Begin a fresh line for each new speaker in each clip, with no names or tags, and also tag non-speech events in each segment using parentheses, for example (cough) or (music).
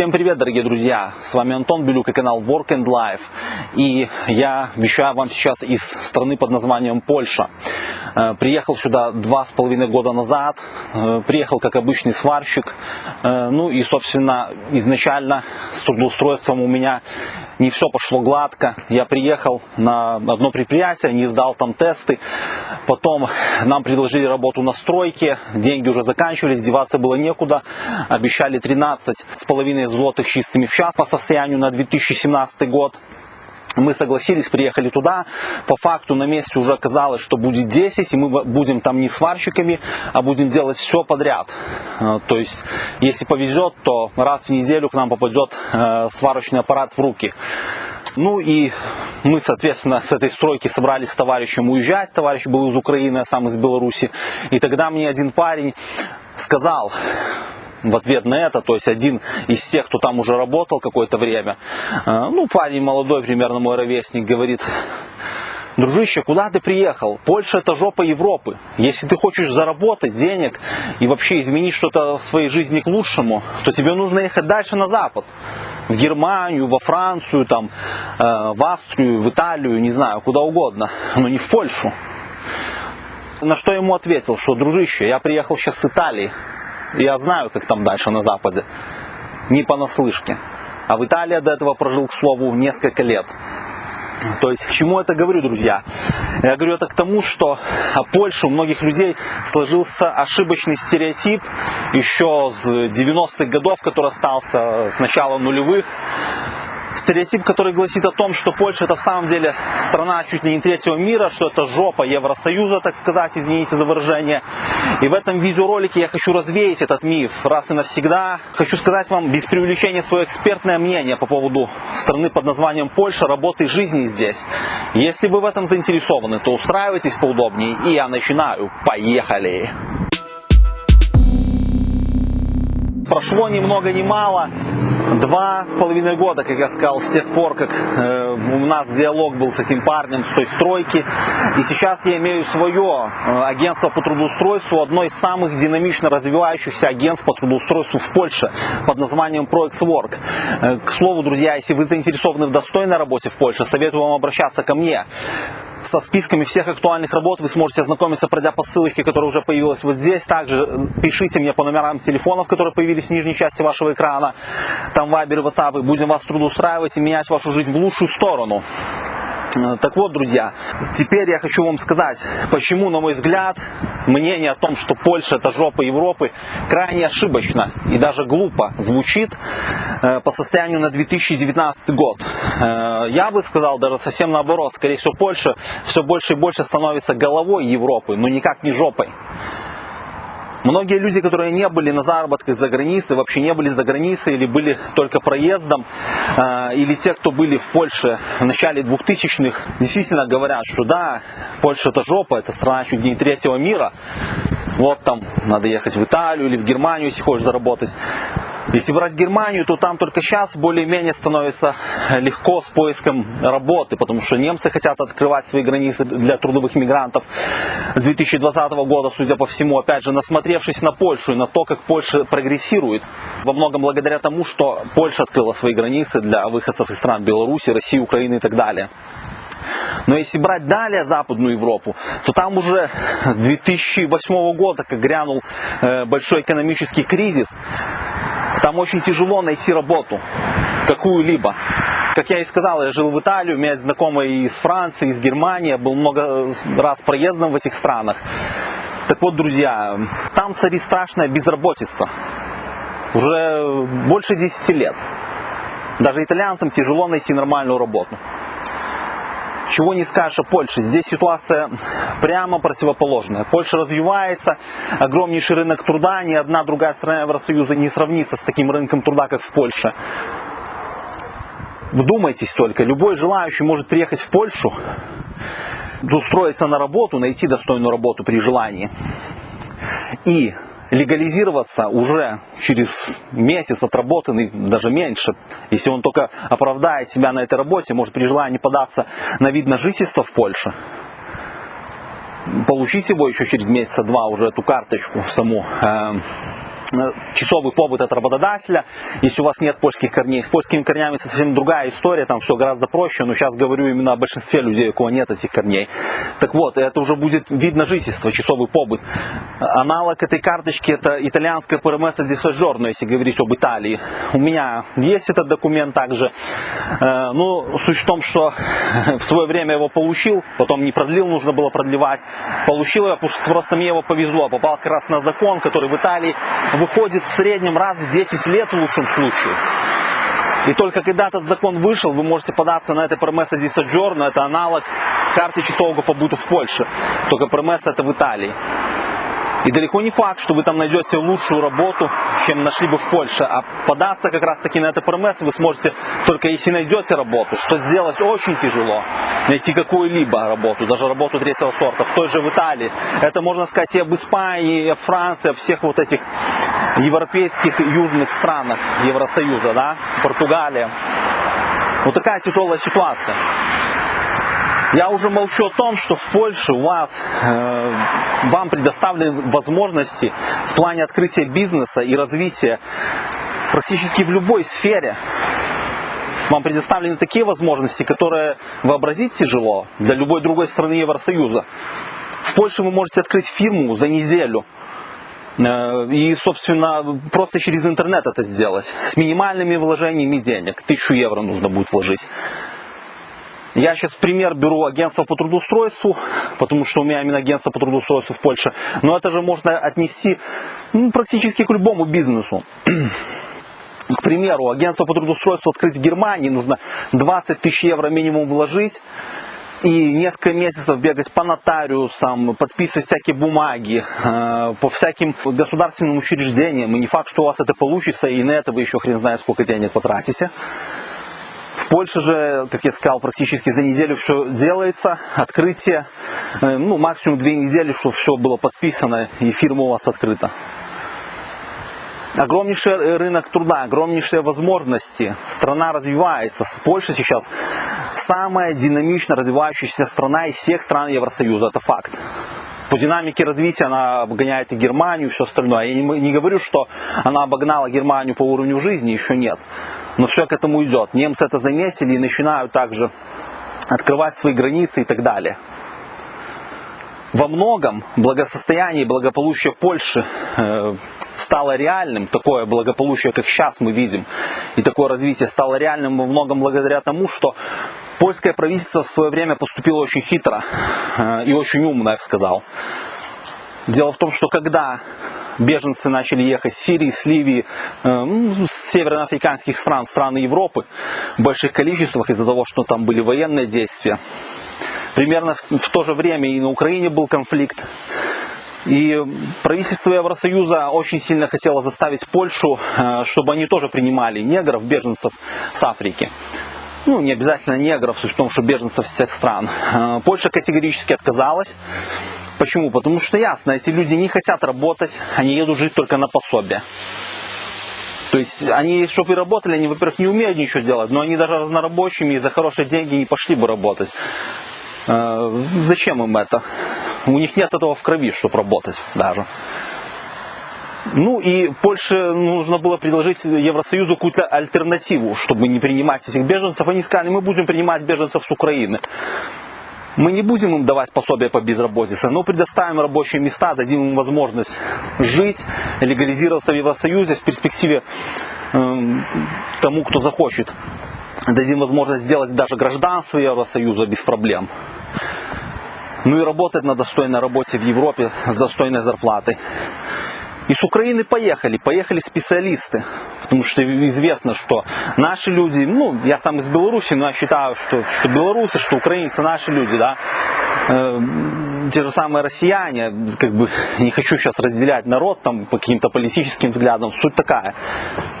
Всем привет, дорогие друзья! С вами Антон Белюк и канал Work and Life. И я вещаю вам сейчас из страны под названием Польша. Э, приехал сюда два с половиной года назад. Э, приехал как обычный сварщик. Э, ну и, собственно, изначально с трудоустройством у меня не все пошло гладко. Я приехал на одно предприятие, не сдал там тесты. Потом нам предложили работу на стройке. Деньги уже заканчивались, деваться было некуда. Обещали 13 с половиной злотых чистыми в час по состоянию на 2017 год. Мы согласились, приехали туда. По факту на месте уже оказалось, что будет 10, и мы будем там не сварщиками, а будем делать все подряд. Э, то есть, если повезет, то раз в неделю к нам попадет э, сварочный аппарат в руки. Ну и мы, соответственно, с этой стройки собрались с товарищем уезжать. Товарищ был из Украины, а сам из Беларуси. И тогда мне один парень сказал, в ответ на это, то есть один из тех, кто там уже работал какое-то время, э, ну, парень молодой, примерно мой ровесник, говорит, Дружище, куда ты приехал? Польша это жопа Европы. Если ты хочешь заработать денег и вообще изменить что-то в своей жизни к лучшему, то тебе нужно ехать дальше на запад. В Германию, во Францию, там, э, в Австрию, в Италию, не знаю, куда угодно, но не в Польшу. На что ему ответил, что, дружище, я приехал сейчас с Италии, я знаю, как там дальше на Западе. Не понаслышке. А в Италии до этого прожил, к слову, несколько лет. То есть, к чему это говорю, друзья? Я говорю это к тому, что о Польше у многих людей сложился ошибочный стереотип еще с 90-х годов, который остался с начала нулевых, стереотип, который гласит о том, что Польша это в самом деле страна чуть ли не третьего мира, что это жопа Евросоюза, так сказать, извините за выражение. И в этом видеоролике я хочу развеять этот миф раз и навсегда. Хочу сказать вам без преувеличения свое экспертное мнение по поводу страны под названием Польша, работы и жизни здесь. Если вы в этом заинтересованы, то устраивайтесь поудобнее, и я начинаю. Поехали! Прошло ни много ни мало два с половиной года, как я сказал, с тех пор, как э, у нас диалог был с этим парнем с той стройки. И сейчас я имею свое э, агентство по трудоустройству, одно из самых динамично развивающихся агентств по трудоустройству в Польше под названием ProExWork. Э, к слову, друзья, если вы заинтересованы в достойной работе в Польше, советую вам обращаться ко мне со списками всех актуальных работ вы сможете ознакомиться, пройдя по ссылочке, которая уже появилась вот здесь. Также пишите мне по номерам телефонов, которые появились в нижней части вашего экрана. Там вайбер и ватсапы. Будем вас трудоустраивать и менять вашу жизнь в лучшую сторону. Э, так вот, друзья, теперь я хочу вам сказать, почему, на мой взгляд, мнение о том, что Польша это жопа Европы, крайне ошибочно и даже глупо звучит э, по состоянию на 2019 год. Э, я бы сказал даже совсем наоборот, скорее всего, Польша все больше и больше становится головой Европы, но никак не жопой. Многие люди, которые не были на заработках за границей, вообще не были за границей или были только проездом, э, или те, кто были в Польше в начале 2000-х, действительно говорят, что да, Польша это жопа, это страна чуть не третьего мира, вот там надо ехать в Италию или в Германию, если хочешь заработать. Если брать Германию, то там только сейчас более-менее становится легко с поиском работы, потому что немцы хотят открывать свои границы для трудовых мигрантов с 2020 года, судя по всему, опять же, насмотревшись на Польшу и на то, как Польша прогрессирует, во многом благодаря тому, что Польша открыла свои границы для выходцев из стран Беларуси, России, Украины и так далее. Но если брать далее Западную Европу, то там уже с 2008 года, как грянул э, большой экономический кризис, там очень тяжело найти работу, какую-либо. Как я и сказал, я жил в Италии, у меня есть знакомые из Франции, из Германии, был много раз проездом в этих странах. Так вот, друзья, там царит страшная безработица. Уже больше 10 лет. Даже итальянцам тяжело найти нормальную работу. Чего не скажешь о Польше. Здесь ситуация прямо противоположная. Польша развивается, огромнейший рынок труда, ни одна другая страна Евросоюза не сравнится с таким рынком труда, как в Польше. Вдумайтесь только, любой желающий может приехать в Польшу, устроиться на работу, найти достойную работу при желании. И легализироваться уже через месяц отработанный, даже меньше. Если он только оправдает себя на этой работе, может при желании податься на вид на жительство в Польше, получить его еще через месяца два уже эту карточку саму, э, э, часовый побыт от работодателя, если у вас нет польских корней. С польскими корнями совсем другая история, там все гораздо проще, но сейчас говорю именно о большинстве людей, у кого нет этих корней. Так вот, это уже будет вид на жительство, часовый побыт. Аналог этой карточки это итальянская ПРМС di soggiorno, если говорить об Италии. У меня есть этот документ также. Э, ну, суть в том, что (laughs) в свое время его получил, потом не продлил, нужно было продлевать. Получил его, потому что просто мне его повезло. Попал как раз на закон, который в Италии выходит в среднем раз в 10 лет в лучшем случае. И только когда этот закон вышел, вы можете податься на это промеса di soggiorno, это аналог карты часового побыта в Польше. Только промеса это в Италии. И далеко не факт, что вы там найдете лучшую работу, чем нашли бы в Польше. А податься как раз таки на это ПРМС вы сможете только если найдете работу, что сделать очень тяжело. Найти какую-либо работу, даже работу третьего сорта, в той же в Италии. Это можно сказать и об Испании, и об Франции, о всех вот этих европейских южных странах Евросоюза, да, Португалия. Вот такая тяжелая ситуация. Я уже молчу о том, что в Польше у вас, э, вам предоставлены возможности в плане открытия бизнеса и развития практически в любой сфере. Вам предоставлены такие возможности, которые вообразить тяжело для любой другой страны Евросоюза. В Польше вы можете открыть фирму за неделю. Э, и, собственно, просто через интернет это сделать. С минимальными вложениями денег. Тысячу евро нужно будет вложить. Я сейчас пример беру агентство по трудоустройству, потому что у меня именно агентство по трудоустройству в Польше. Но это же можно отнести ну, практически к любому бизнесу. К примеру, агентство по трудоустройству открыть в Германии нужно 20 тысяч евро минимум вложить и несколько месяцев бегать по нотариусам, подписывать всякие бумаги, э, по всяким государственным учреждениям. И не факт, что у вас это получится, и на это вы еще хрен знает сколько денег потратите. В Польше же, как я сказал, практически за неделю все делается, открытие, э, ну максимум две недели, чтобы все было подписано и фирма у вас открыта. Огромнейший рынок труда, огромнейшие возможности. Страна развивается. Польша сейчас самая динамично развивающаяся страна из всех стран Евросоюза. Это факт. По динамике развития она обгоняет и Германию, и все остальное. Я не, говорю, что она обогнала Германию по уровню жизни, еще нет. Но все к этому идет. Немцы это заметили и начинают также открывать свои границы и так далее. Во многом благосостояние и благополучие Польши э, стало реальным, такое благополучие, как сейчас мы видим, и такое развитие стало реальным во многом благодаря тому, что польское правительство в свое время поступило очень хитро э, и очень умно, я бы сказал. Дело в том, что когда беженцы начали ехать с Сирии, с Ливии, э, ну, с североафриканских стран, стран Европы в больших количествах из-за того, что там были военные действия. Примерно в то же время и на Украине был конфликт. И правительство Евросоюза очень сильно хотело заставить Польшу, э, чтобы они тоже принимали негров, беженцев с Африки. Ну, не обязательно негров, суть в том, что беженцев всех стран. Э, Польша категорически отказалась. Почему? Потому что ясно, эти люди не хотят работать, они едут жить только на пособие. То есть они, чтобы и работали, они, во-первых, не умеют ничего делать, но они даже разнорабочими и за хорошие деньги не пошли бы работать. Э, зачем им это? У них нет этого в крови, чтобы работать даже. Ну и Польше нужно было предложить Евросоюзу какую-то альтернативу, чтобы не принимать этих беженцев. Они сказали, мы будем принимать беженцев с Украины. Мы не будем им давать пособие по безработице, но предоставим рабочие места, дадим им возможность жить, легализироваться в Евросоюзе в перспективе э, тому, кто захочет. Дадим возможность сделать даже гражданство Евросоюза без проблем. Ну и работать на достойной работе в Европе с достойной зарплатой. И с Украины поехали, поехали специалисты. Потому что известно, что наши люди, ну, я сам из Беларуси, но я считаю, что, что белорусы, что украинцы наши люди, да, э, те же самые россияне, как бы не хочу сейчас разделять народ там по каким-то политическим взглядам, суть такая,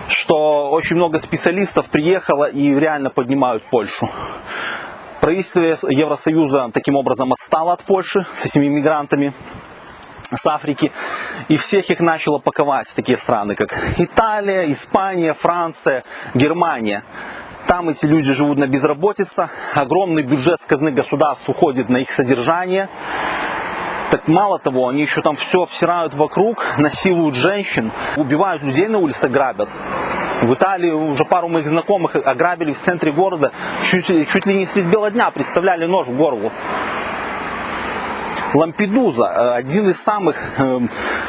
что очень много специалистов приехало и реально поднимают Польшу. Правительство Евросоюза таким образом отстало от Польши с этими мигрантами с Африки. И всех их начало паковать такие страны, как Италия, Испания, Франция, Германия. Там эти люди живут на безработице, огромный бюджет с казны государств уходит на их содержание. Так мало того, они еще там все обсирают вокруг, насилуют женщин, убивают людей на улице, грабят. В Италии уже пару моих знакомых ограбили в центре города, чуть, чуть ли не средь бела дня, представляли нож в горло. Лампедуза, э, один из самых э,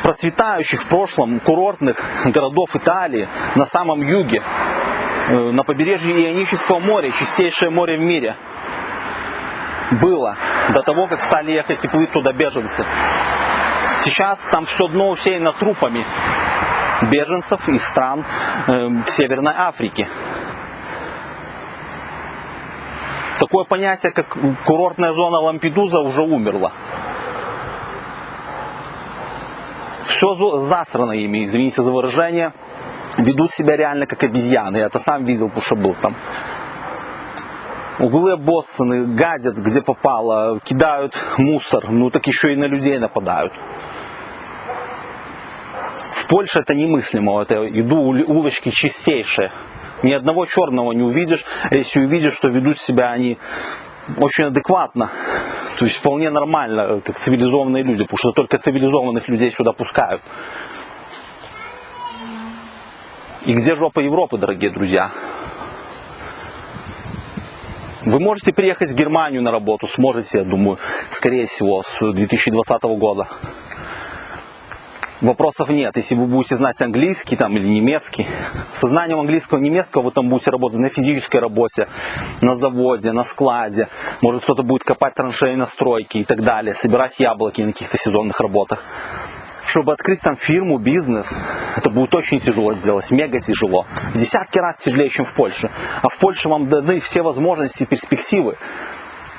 процветающих в прошлом курортных городов Италии на самом юге, э, на побережье Ионического моря, чистейшее море в мире. Было до того, как стали ехать и плыть туда беженцы. Сейчас там все дно усеяно трупами беженцев из стран Северной Африки. Такое понятие, как курортная зона Лампедуза, уже умерло. Все засрано ими, извините за выражение. Ведут себя реально как обезьяны. Я это сам видел, потому что был там. Углы обоссаны, гадят где попало, кидают мусор, ну так еще и на людей нападают. В Польше это немыслимо, это иду улочки чистейшие. Ни одного черного не увидишь, а если увидишь, что ведут себя они очень адекватно, то есть вполне нормально, как цивилизованные люди, потому что только цивилизованных людей сюда пускают. И где жопа Европы, дорогие друзья? Вы можете приехать в Германию на работу, сможете, я думаю, скорее всего, с 2020 года. Вопросов нет, если вы будете знать английский там, или немецкий. Со знанием английского и немецкого вы там будете работать на физической работе, на заводе, на складе. Может кто-то будет копать траншеи на стройке и так далее, собирать яблоки на каких-то сезонных работах. Чтобы открыть там фирму, бизнес, это будет очень тяжело сделать, мега тяжело. Десятки раз тяжелее, чем в Польше. А в Польше вам даны все возможности и перспективы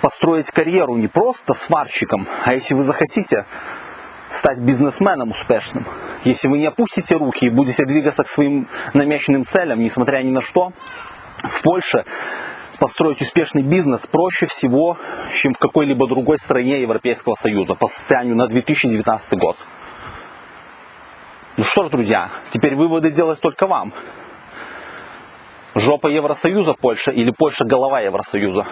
построить карьеру не просто сварщиком, а если вы захотите, стать бизнесменом успешным. Если вы не опустите руки и будете двигаться к своим намеченным целям, несмотря ни на что, в Польше построить успешный бизнес проще всего, чем в какой-либо другой стране Европейского Союза по состоянию на 2019 год. Ну что ж, друзья, теперь выводы делать только вам. Жопа Евросоюза Польша или Польша голова Евросоюза?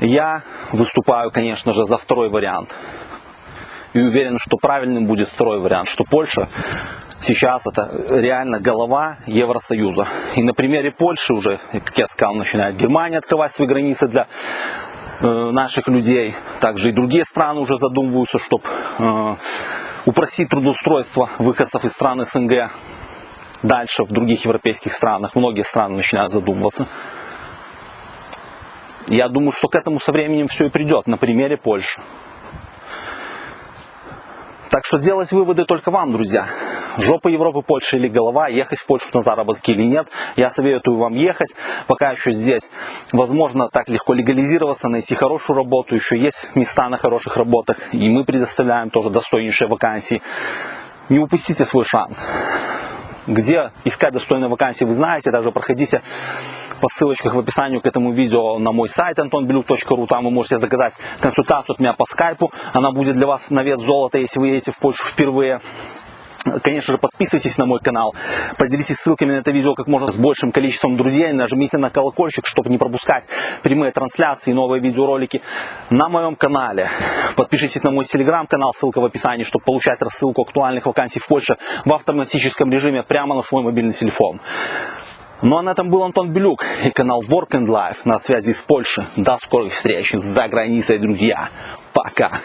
Я выступаю, конечно же, за второй вариант и уверен, что правильным будет второй вариант, что Польша сейчас это реально голова Евросоюза. И на примере Польши уже, как я сказал, начинает Германия открывать свои границы для э, наших людей. Также и другие страны уже задумываются, чтобы э, упростить трудоустройство выходцев из стран СНГ. Дальше в других европейских странах многие страны начинают задумываться. Я думаю, что к этому со временем все и придет на примере Польши. Так что делать выводы только вам, друзья. Жопа Европы, Польша или голова, ехать в Польшу на заработки или нет. Я советую вам ехать, пока еще здесь возможно так легко легализироваться, найти хорошую работу, еще есть места на хороших работах, и мы предоставляем тоже достойнейшие вакансии. Не упустите свой шанс. Где искать достойные вакансии, вы знаете, даже проходите по ссылочках в описании к этому видео на мой сайт antonbeluk.ru. Там вы можете заказать консультацию от меня по скайпу. Она будет для вас на вес золота, если вы едете в Польшу впервые. Конечно же, подписывайтесь на мой канал, поделитесь ссылками на это видео как можно с большим количеством друзей, нажмите на колокольчик, чтобы не пропускать прямые трансляции и новые видеоролики на моем канале. Подпишитесь на мой телеграм-канал, ссылка в описании, чтобы получать рассылку актуальных вакансий в Польше в автоматическом режиме прямо на свой мобильный телефон. Ну а на этом был Антон Белюк и канал Work and Life на связи с Польшей. До скорых встреч за границей, друзья. Пока.